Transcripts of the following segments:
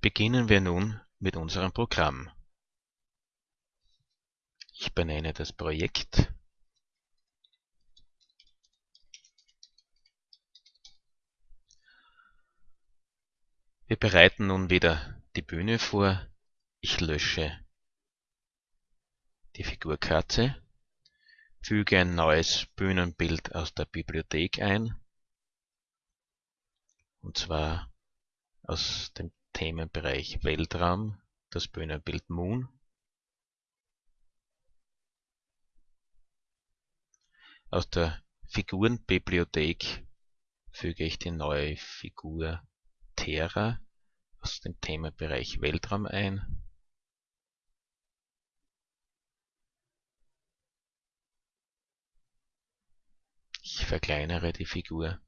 Beginnen wir nun mit unserem Programm. Ich benenne das Projekt Wir bereiten nun wieder die Bühne vor. Ich lösche die Figurkatze, füge ein neues Bühnenbild aus der Bibliothek ein, und zwar aus dem Themenbereich Weltraum, das Bühnenbild Moon. Aus der Figurenbibliothek füge ich die neue Figur Terra aus dem Themenbereich Weltraum ein. Ich verkleinere die Figur.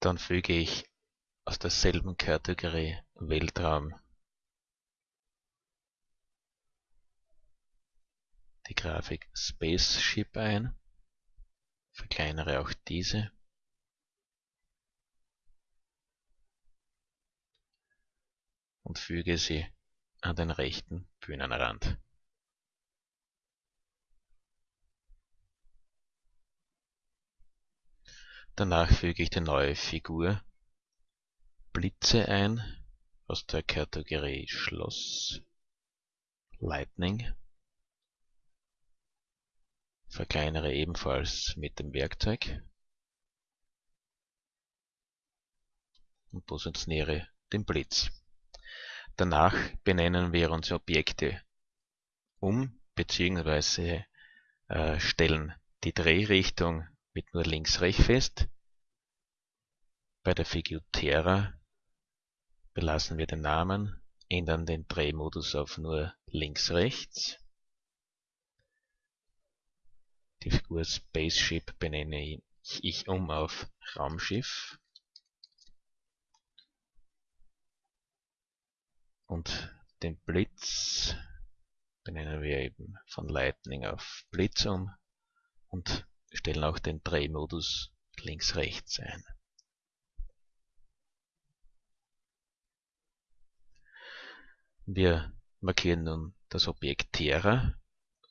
Dann füge ich aus derselben Kategorie Weltraum die Grafik Spaceship ein verkleinere auch diese. und füge sie an den rechten Bühnenrand. Danach füge ich die neue Figur Blitze ein aus der Kategorie Schloss Lightning verkleinere ebenfalls mit dem Werkzeug und positioniere den Blitz. Danach benennen wir unsere Objekte um bzw. Äh, stellen die Drehrichtung mit nur links-rechts fest. Bei der Figur Terra belassen wir den Namen, ändern den Drehmodus auf nur links-rechts die Figur Spaceship benenne ich um auf Raumschiff. Und den Blitz benennen wir eben von Lightning auf Blitz um und stellen auch den Drehmodus links-rechts ein. Wir markieren nun das Objekt Terra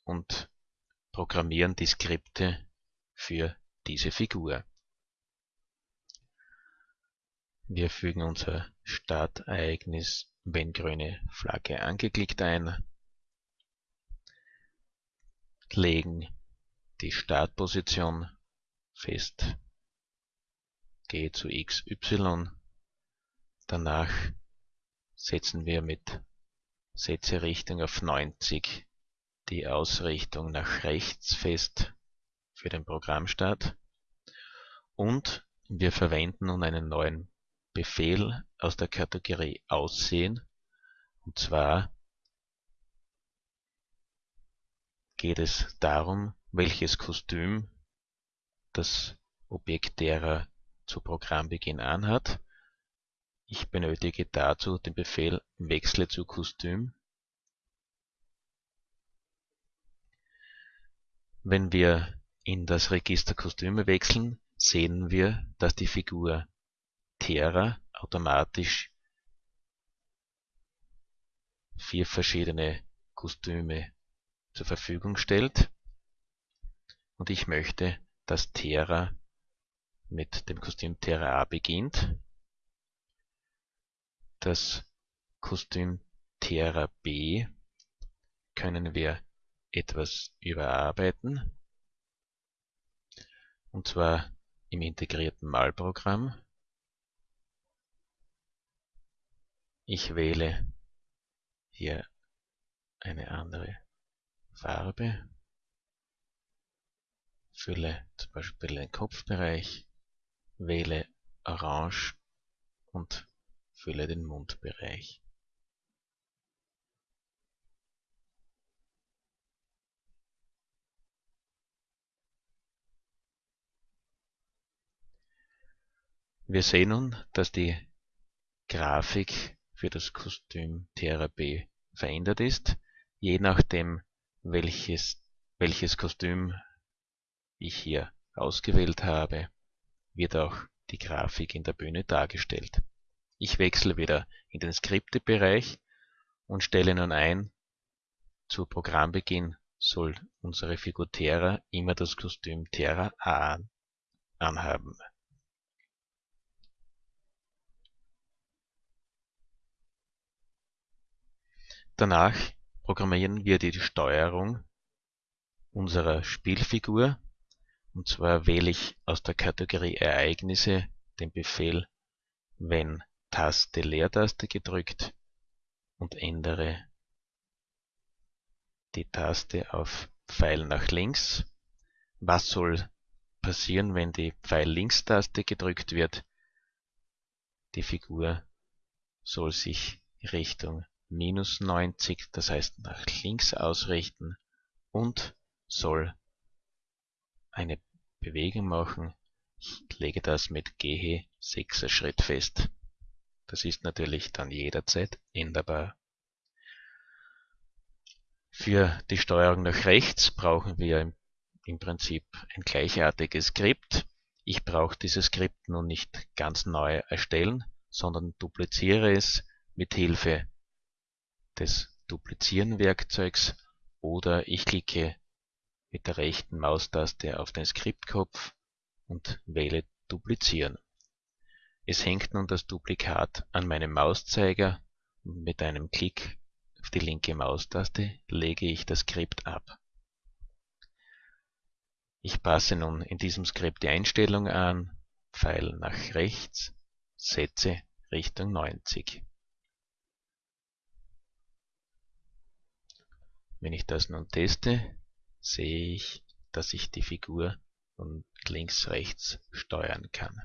und programmieren die Skripte für diese Figur. Wir fügen unser Startereignis wenn grüne Flagge angeklickt ein, legen die Startposition fest, gehe zu XY, danach setzen wir mit Setzerichtung auf 90 die Ausrichtung nach rechts fest für den Programmstart. Und wir verwenden nun einen neuen Befehl aus der Kategorie Aussehen. Und zwar geht es darum, welches Kostüm das Objekt derer zu Programmbeginn anhat. Ich benötige dazu den Befehl Wechsle zu Kostüm Wenn wir in das Register Kostüme wechseln, sehen wir, dass die Figur Terra automatisch vier verschiedene Kostüme zur Verfügung stellt und ich möchte, dass Terra mit dem Kostüm Terra A beginnt. Das Kostüm Terra B können wir etwas überarbeiten, und zwar im integrierten Malprogramm. Ich wähle hier eine andere Farbe, fülle zum Beispiel den Kopfbereich, wähle Orange und fülle den Mundbereich. Wir sehen nun, dass die Grafik für das Kostüm TRB verändert ist, je nachdem welches, welches Kostüm ich hier ausgewählt habe. wird auch die Grafik in der Bühne dargestellt. Ich wechsle wieder in den Skriptebereich und stelle nun ein, zu Programmbeginn soll unsere Figur Terra immer das Kostüm Terra A anhaben. Danach programmieren wir die Steuerung unserer Spielfigur und zwar wähle ich aus der Kategorie Ereignisse den Befehl wenn Taste Leertaste gedrückt und ändere die Taste auf Pfeil nach links. Was soll passieren, wenn die Pfeil-Links-Taste gedrückt wird? Die Figur soll sich Richtung minus 90, das heißt nach links ausrichten und soll eine Bewegung machen. Ich lege das mit Gehe 6er Schritt fest. Das ist natürlich dann jederzeit änderbar. Für die Steuerung nach rechts brauchen wir im Prinzip ein gleichartiges Skript. Ich brauche dieses Skript nun nicht ganz neu erstellen, sondern dupliziere es mit Hilfe des Duplizieren-Werkzeugs oder ich klicke mit der rechten Maustaste auf den Skriptkopf und wähle Duplizieren. Es hängt nun das Duplikat an meinem Mauszeiger und mit einem Klick auf die linke Maustaste lege ich das Skript ab. Ich passe nun in diesem Skript die Einstellung an, Pfeil nach rechts, setze Richtung 90. Wenn ich das nun teste, sehe ich, dass ich die Figur von links rechts steuern kann.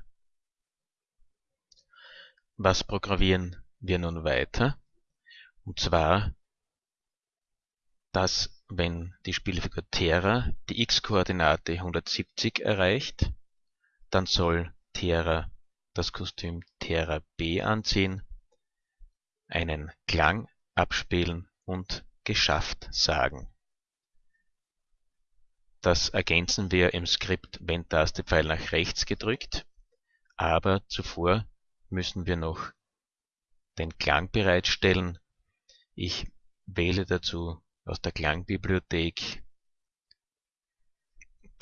Was programmieren wir nun weiter? Und zwar, dass wenn die Spielfigur Terra die x-Koordinate 170 erreicht, dann soll Terra das Kostüm Terra B anziehen, einen Klang abspielen und geschafft sagen. Das ergänzen wir im Skript wenn Taste Pfeil nach rechts gedrückt, aber zuvor müssen wir noch den Klang bereitstellen. Ich wähle dazu aus der Klangbibliothek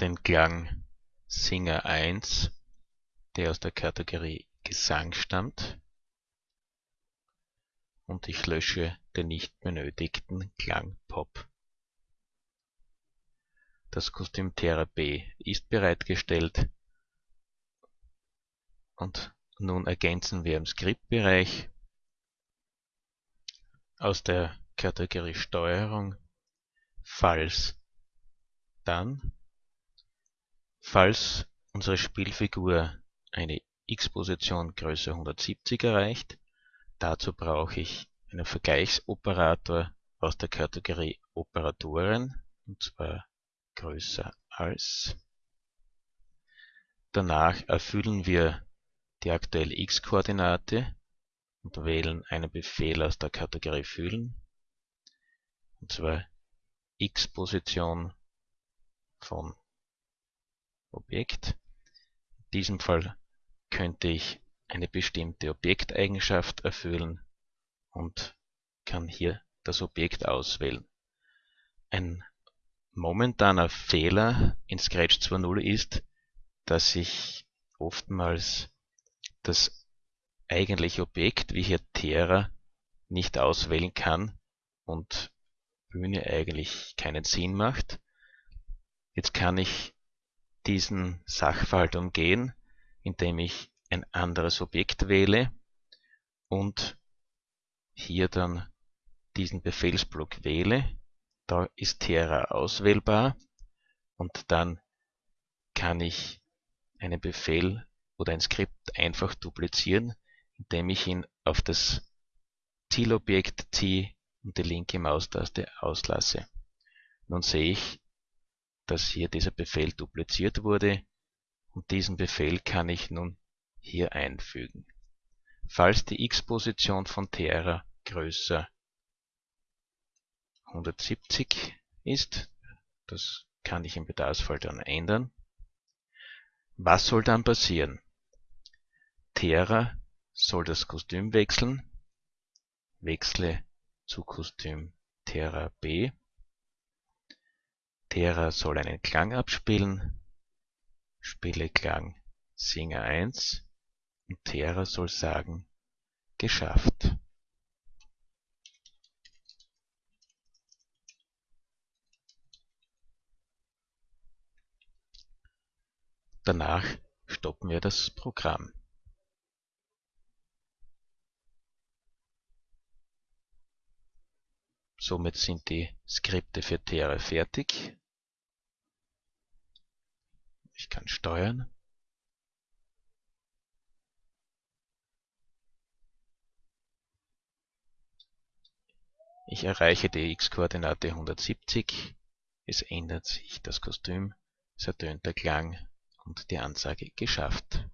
den Klang Singer 1, der aus der Kategorie Gesang stammt und ich lösche den nicht benötigten Klang Pop. Das Kostüm Terra B ist bereitgestellt. Und nun ergänzen wir im Skriptbereich. Aus der Kategorie Steuerung. Falls dann. Falls unsere Spielfigur eine x-Position Größe 170 erreicht, dazu brauche ich einen Vergleichsoperator aus der Kategorie Operatoren, und zwar größer als. Danach erfüllen wir die aktuelle x-Koordinate und wählen einen Befehl aus der Kategorie Füllen, und zwar x-Position von Objekt. In diesem Fall könnte ich eine bestimmte Objekteigenschaft erfüllen und kann hier das Objekt auswählen. Ein momentaner Fehler in Scratch 2.0 ist, dass ich oftmals das eigentliche Objekt, wie hier Terra, nicht auswählen kann und Bühne eigentlich keinen Sinn macht. Jetzt kann ich diesen Sachverhalt umgehen, indem ich ein anderes Objekt wähle und hier dann diesen Befehlsblock wähle da ist Terra auswählbar und dann kann ich einen Befehl oder ein Skript einfach duplizieren, indem ich ihn auf das Zielobjekt ziehe und die linke Maustaste auslasse. Nun sehe ich, dass hier dieser Befehl dupliziert wurde und diesen Befehl kann ich nun hier einfügen. Falls die x-Position von Terra größer 170 ist. Das kann ich im Bedarfsfall dann ändern. Was soll dann passieren? Terra soll das Kostüm wechseln, wechsle zu Kostüm Terra B. Terra soll einen Klang abspielen, spiele Klang Singer 1 und Terra soll sagen geschafft. Danach stoppen wir das Programm. Somit sind die Skripte für Terra fertig. Ich kann steuern. Ich erreiche die x-Koordinate 170. Es ändert sich das Kostüm. Es ertönt der Klang und die Ansage geschafft.